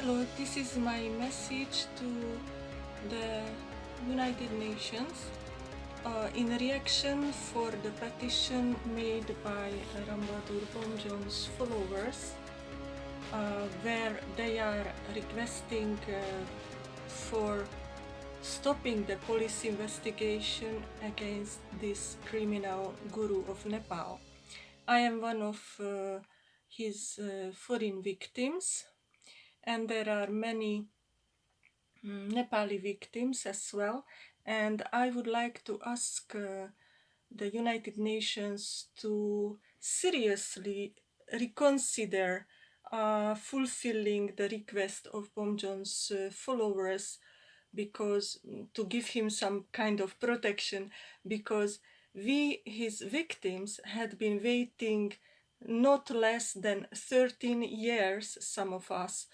Hello, this is my message to the United Nations uh, in reaction for the petition made by Rambadur Bomjon's followers uh, where they are requesting uh, for stopping the police investigation against this criminal guru of Nepal. I am one of uh, his uh, foreign victims and there are many mm, Nepali victims as well. And I would like to ask uh, the United Nations to seriously reconsider uh, fulfilling the request of Bomjon's uh, followers because mm, to give him some kind of protection because we his victims had been waiting not less than 13 years some of us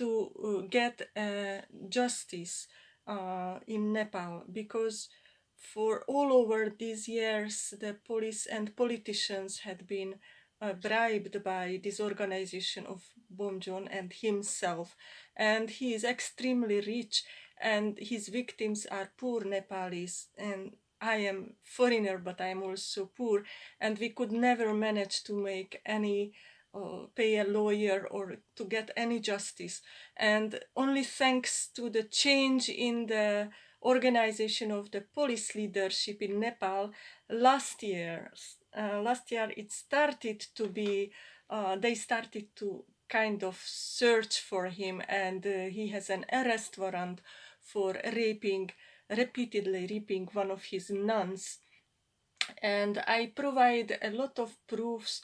to uh, get uh, justice uh, in Nepal because for all over these years the police and politicians had been uh, bribed by this organization of Bomjon and himself. And he is extremely rich and his victims are poor Nepalis and I am foreigner but I am also poor. And we could never manage to make any uh, pay a lawyer or to get any justice and only thanks to the change in the organization of the police leadership in Nepal last year uh, last year it started to be uh, they started to kind of search for him and uh, he has an arrest warrant for raping, repeatedly raping one of his nuns. And I provide a lot of proofs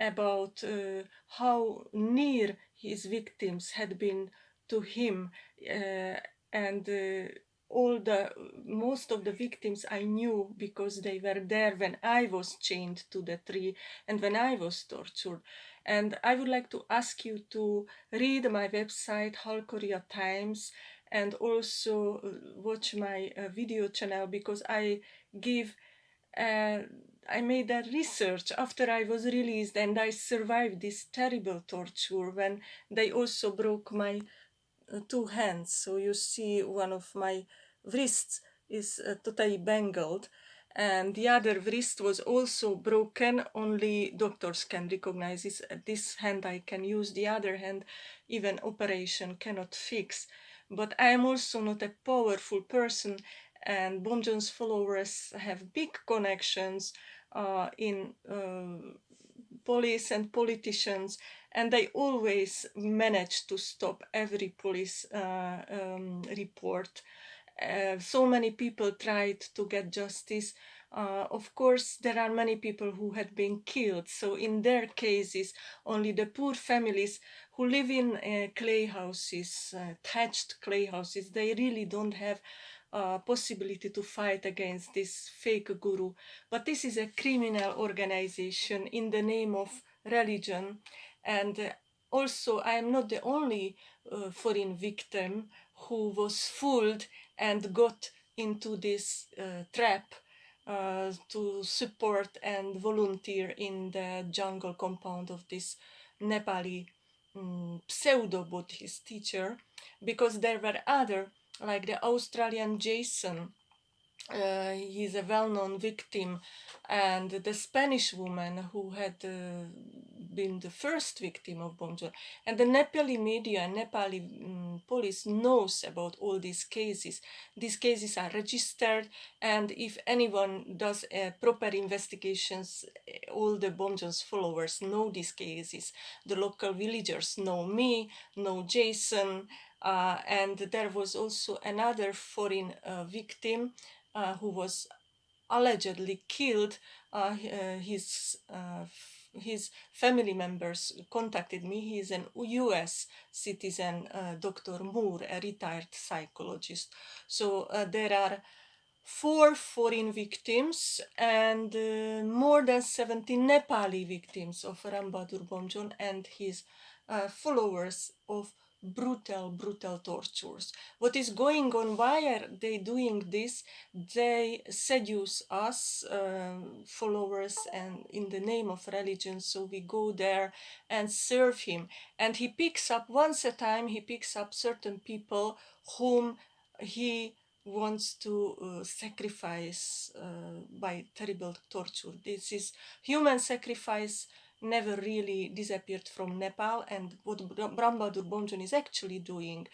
about uh, how near his victims had been to him uh, and uh, all the most of the victims I knew because they were there when I was chained to the tree and when I was tortured. And I would like to ask you to read my website Halkoria Times and also uh, watch my uh, video channel because I give uh, I made a research after I was released and I survived this terrible torture when they also broke my uh, two hands. So you see one of my wrists is uh, totally bangled and the other wrist was also broken. Only doctors can recognize this this hand. I can use the other hand. Even operation cannot fix. But I am also not a powerful person and Bomjon's followers have big connections uh, in uh, police and politicians and they always manage to stop every police uh, um, report. Uh, so many people tried to get justice. Uh, of course, there are many people who had been killed. So in their cases, only the poor families who live in uh, clay houses, thatched clay houses, they really don't have uh, possibility to fight against this fake guru. But this is a criminal organization in the name of religion. And uh, also, I am not the only uh, foreign victim who was fooled and got into this uh, trap uh, to support and volunteer in the jungle compound of this Nepali um, pseudo-Buddhist teacher because there were other like the Australian Jason uh, he's a well-known victim and the Spanish woman who had uh, been the first victim of Bomjon and the Nepali media and Nepali um, police knows about all these cases. These cases are registered and if anyone does uh, proper investigations all the Bomjon's followers know these cases. The local villagers know me know Jason uh, and there was also another foreign uh, victim uh, who was allegedly killed, uh, uh, his his family members contacted me. He is an US citizen, uh, Dr. Moore, a retired psychologist. So uh, there are four foreign victims and uh, more than 70 Nepali victims of Rambadur Bomjon and his uh, followers of brutal, brutal tortures. What is going on? Why are they doing this? They seduce us, uh, followers, and in the name of religion. So we go there and serve him. And he picks up once a time. He picks up certain people whom he wants to uh, sacrifice uh, by terrible torture. This is human sacrifice never really disappeared from Nepal and what Brahmadur Bomjon is actually doing,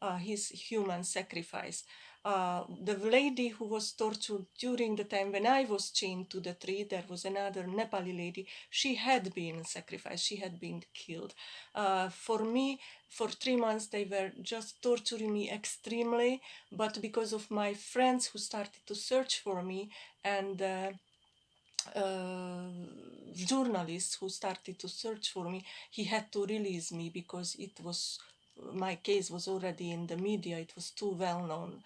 uh, his human sacrifice. Uh, the lady who was tortured during the time when I was chained to the tree, there was another Nepali lady, she had been sacrificed, she had been killed. Uh, for me, for three months, they were just torturing me extremely, but because of my friends who started to search for me and uh, journalist who started to search for me, he had to release me because it was my case was already in the media. It was too well known.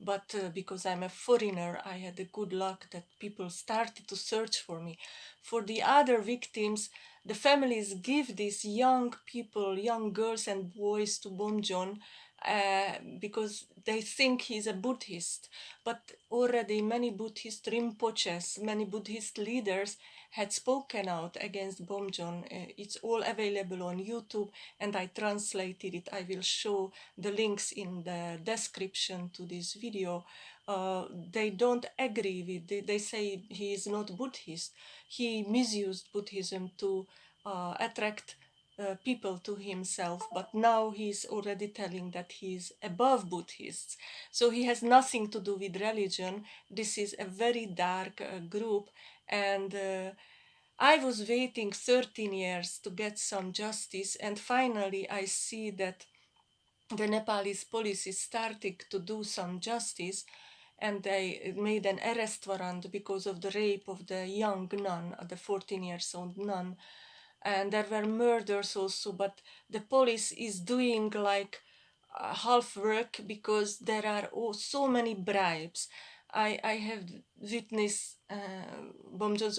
But uh, because I'm a foreigner, I had the good luck that people started to search for me. For the other victims, the families give these young people, young girls and boys to Bomjon uh, because they think he's a Buddhist. But already many Buddhist Rinpoches, many Buddhist leaders had spoken out against Bomjon. Uh, it's all available on YouTube and I translated it. I will show the links in the description to this video. Uh, they don't agree with, they, they say he is not Buddhist. He misused Buddhism to uh, attract uh, people to himself, but now he's already telling that he's above Buddhists. So he has nothing to do with religion. This is a very dark uh, group, and uh, I was waiting 13 years to get some justice, and finally I see that the Nepalese police is starting to do some justice and they made an arrest warrant because of the rape of the young nun, the 14 years old nun and there were murders also but the police is doing like uh, half work because there are oh, so many bribes. I, I have witnessed uh,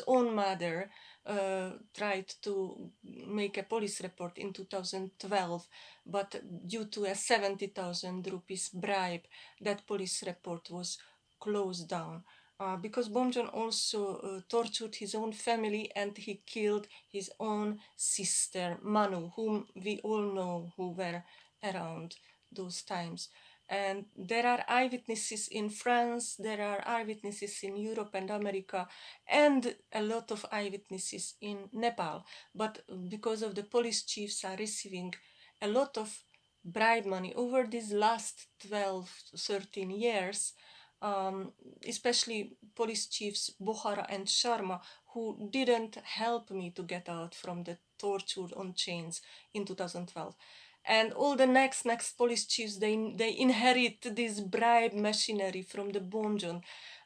own mother uh, tried to make a police report in 2012, but due to a 70,000 rupees bribe, that police report was closed down uh, because Bomjon also uh, tortured his own family and he killed his own sister Manu, whom we all know who were around those times. And there are eyewitnesses in France, there are eyewitnesses in Europe and America, and a lot of eyewitnesses in Nepal. But because of the police chiefs are receiving a lot of bribe money over these last 12, 13 years, um, especially police chiefs Bohara and Sharma, who didn't help me to get out from the torture on chains in 2012. And all the next next police chiefs, they, they inherit this bribe machinery from the Bomjon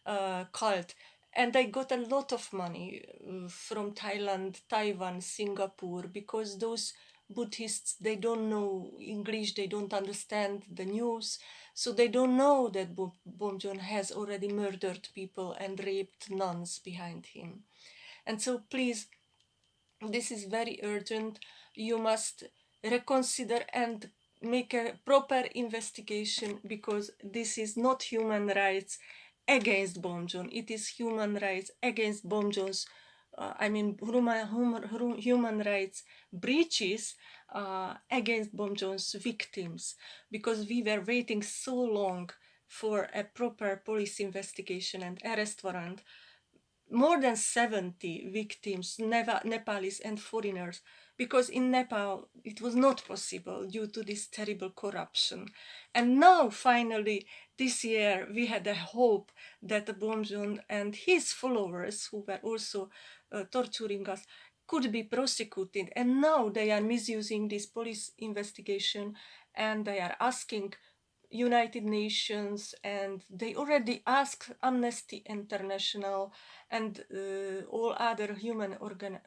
uh, cult. And they got a lot of money uh, from Thailand, Taiwan, Singapore, because those Buddhists, they don't know English, they don't understand the news, so they don't know that Bomjon has already murdered people and raped nuns behind him. And so please, this is very urgent. You must reconsider and make a proper investigation because this is not human rights against Bomjon. It is human rights against Bomjon's uh, I mean, human, human rights breaches uh, against Bomjon's victims because we were waiting so long for a proper police investigation and arrest warrant. More than 70 victims, Nepalese and foreigners, because in Nepal it was not possible due to this terrible corruption. And now, finally, this year, we had a hope that Bomjon and his followers, who were also uh, torturing us could be prosecuted and now they are misusing this police investigation and they are asking United Nations and they already asked Amnesty International and uh, all other human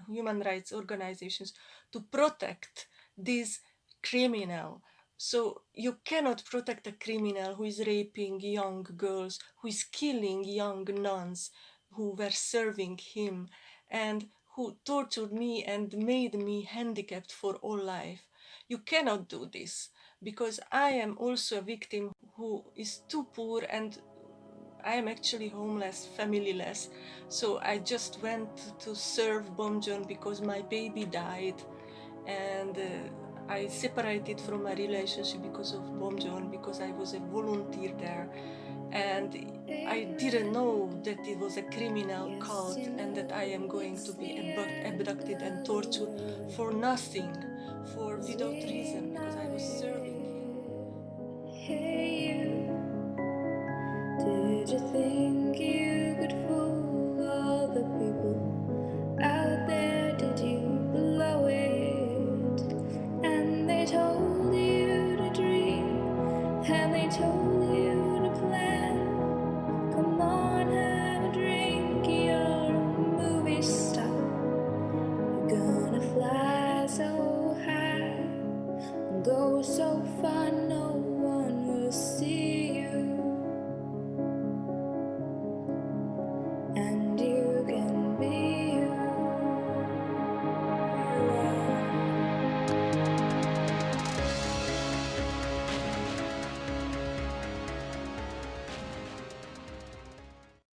human rights organizations to protect this criminal. So you cannot protect a criminal who is raping young girls, who is killing young nuns who were serving him and who tortured me and made me handicapped for all life. you cannot do this because I am also a victim who is too poor and I am actually homeless, familyless. So I just went to serve Bomjon because my baby died and uh, I separated from my relationship because of Bomjon because I was a volunteer there and I didn't know that it was a criminal cult and that I am going to be abducted and tortured for nothing, for without reason because I was serving him. Did you think you could fool all the people